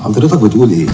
حضرتك بتقول إيه؟